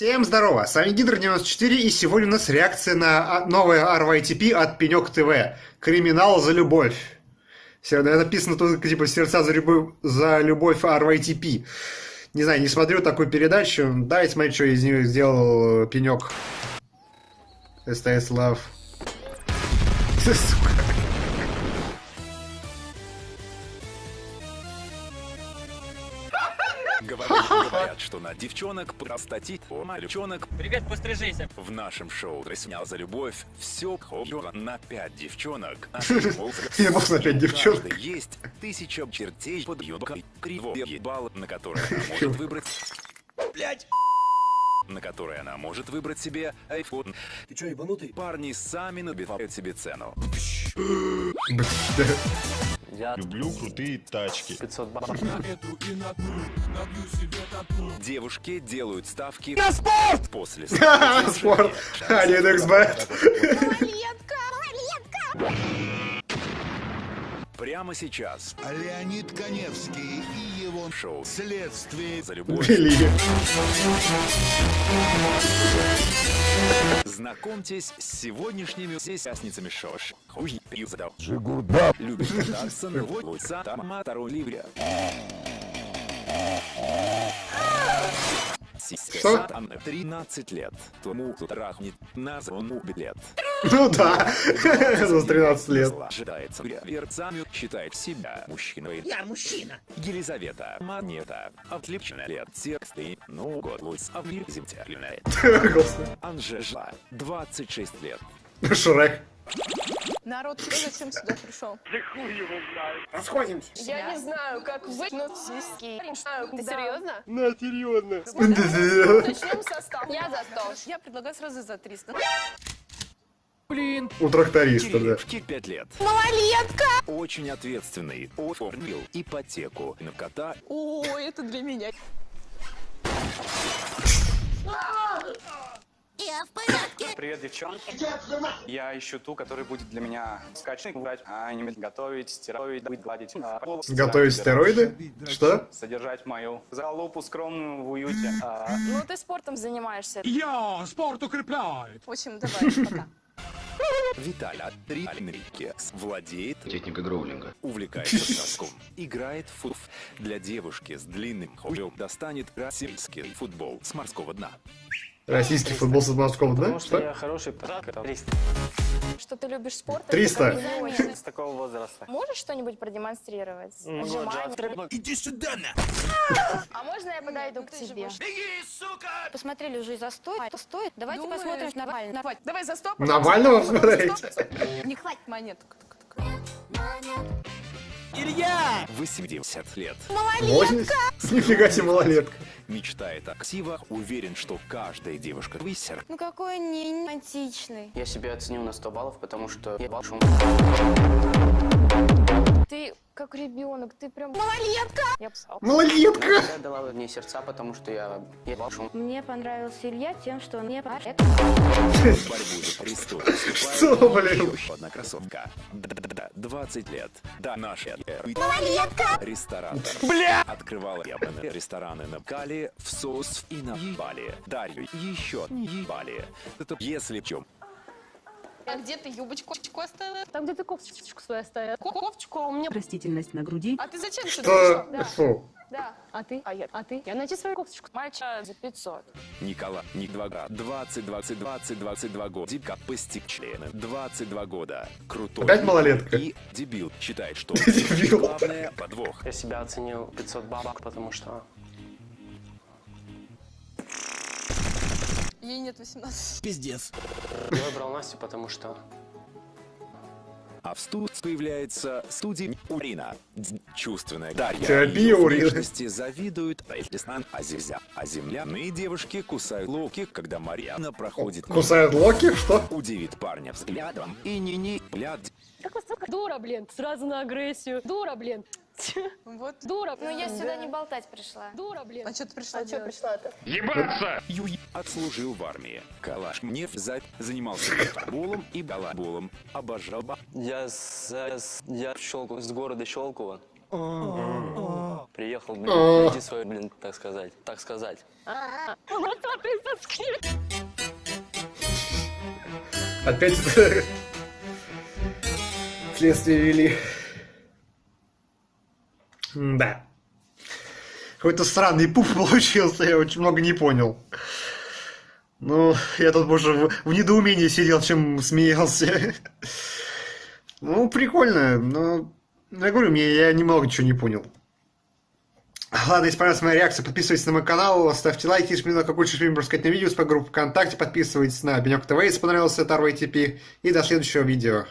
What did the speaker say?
Всем здорово, с вами Гидр94 и сегодня у нас реакция на а, новое RYTP от Пенек ТВ. Криминал за любовь. Сегодня написано тут типа сердца за любовь, за любовь RYTP. Не знаю, не смотрю такую передачу. Давайте смотреть, что из нее сделал Пенек. СТС Love. Сука. Говорят, говорят, что на девчонок простатит, у мальчонок Привет, пострижися. в нашем шоу «Снял за любовь» все хо на пять девчонок. А Я бог на пять девчонок. есть тысяча чертей под юбкой, криво ебал, на который она может выбрать... Блять! На который она может выбрать себе iPhone. Ты чё, ебанутый? Парни сами набивают себе цену. Я Люблю крутые тачки. 500 бабок. Девушки делают ставки на спорт после Спорт. Один XB. Прямо сейчас Леонид Коневский и его шоу следствие за любовь. Знакомьтесь с сегодняшними участницами Шош. Хуй пью задал. Любит кататься на луца Таматару Ливре. Что? 13 лет. Тому кто трахнет на зону билет. Ну да, за 13 лет. Ожидается верцами, считает себя мужчиной. Я мужчина. Елизавета. Монета. Отлично лет. Тексты. Ну, год луц. Господи. Анжела. 26 лет. Шрек. Народ, ты зачем сюда пришел? Я не знаю, как вы, но знаю, Ты серьезно? На, серьезно. Начнем со 100. Я за 100. Я предлагаю сразу за 300. У тракториста, да. Кириллушке 5 лет. Малолетка! Очень ответственный. Оформил ипотеку на кота. О, это для меня. Привет, девчонки. Я ищу ту, которая будет для меня скачать, играть, а не готовить, быть, гладить. а, Готовить стероиды? Что? Содержать мою залупу скромную в уюте. а, Ну, ты спортом занимаешься. Я спорт укрепляет. В общем, давай, пока. Виталя Три Энрике владеет, Техника гроулинга. увлекается шашком, играет в футбол. Для девушки с длинным хуем достанет российский футбол с морского дна. Российский футбол с морского дна? Потому что Что? я хороший пацан, Что ты любишь спорт? 300. с такого возраста. Можешь что-нибудь продемонстрировать? Отжимания? Иди сюда, на! А можно я подойду к тебе? Посмотрели уже за сто, стоит. Давайте посмотрим на Навального. Давай за 100. Навального смотреть? Не хватит монеток. 80 лет. 80? Нифига себе малолетка. Мечтает о ксивах, уверен, что каждая девушка высер. Ну какой не романтичный. Я себя оценил на 100 баллов, потому что я шум. Ты как ребенок, ты прям... Малолетка! Я псал. Малолетка! Я дала мне сердца, потому что я ебал шум. Мне понравился Илья тем, что он престол Что, блин? еще одна красотка. Да-да-да, 20 лет. Да, наша Ресторатор. Бля! Открывала ебаные рестораны на Кали, в Сос и на Ебали. Дарью еще не ебали. Это если в чем А где ты юбочку оставила? Там, где ты кофточку свою оставил. Ко- Кофточку, а у меня... Растительность на груди. А ты зачем сюда Что? пришел? Фу. Да. А ты? А я... А ты? Я найти свою кофточку. Мальчик за 500. Никола, Ник 2 года. 20, 20, 20, 22 года. Дипка постиг члены. 22 года. Крутой. Опять малолетка? И дебил считает, что Дебил. главное подвох. Я себя оценил 500 бабок, потому что Ей нет 18. Пиздец. Я выбрал Настю, потому что А в студии появляется студия Урина. Чувственная Дарья. Ее Урина. внешности завидуют Эльтисан, а земля. А земляные девушки кусают локи, когда Марьяна проходит мимо. Кусает Локи? Что? Удивит парня взглядом. И не-не, блядь, Как вас зовут? Дура, блин. Сразу на агрессию. Дура, блин. Вот. Дура. Ну я сюда не болтать пришла. Дура, блин. А что ты пришла А что пришла-то? Юй отслужил в армии. Калаш мне взять занимался футболом и балаболом. Обожал ба- я, с, я Щелку, с города Щелково. приехал, блин, найти свою, блин, так сказать, так сказать. Опять это... Следствие вели. Да. Какой-то странный пуф получился, я очень много не понял. Ну, я тут больше в, в недоумении сидел, чем смеялся. Ну, прикольно, но... ну, Я говорю, мне я немного чего не понял. Ладно, если понравилась моя реакция, подписывайтесь на мой канал, ставьте лайки, если мне какой-то фильм рассказать на видео, с группу ВКонтакте, подписывайтесь на Бенек ТВ, если понравился этот RVTP, и до следующего видео.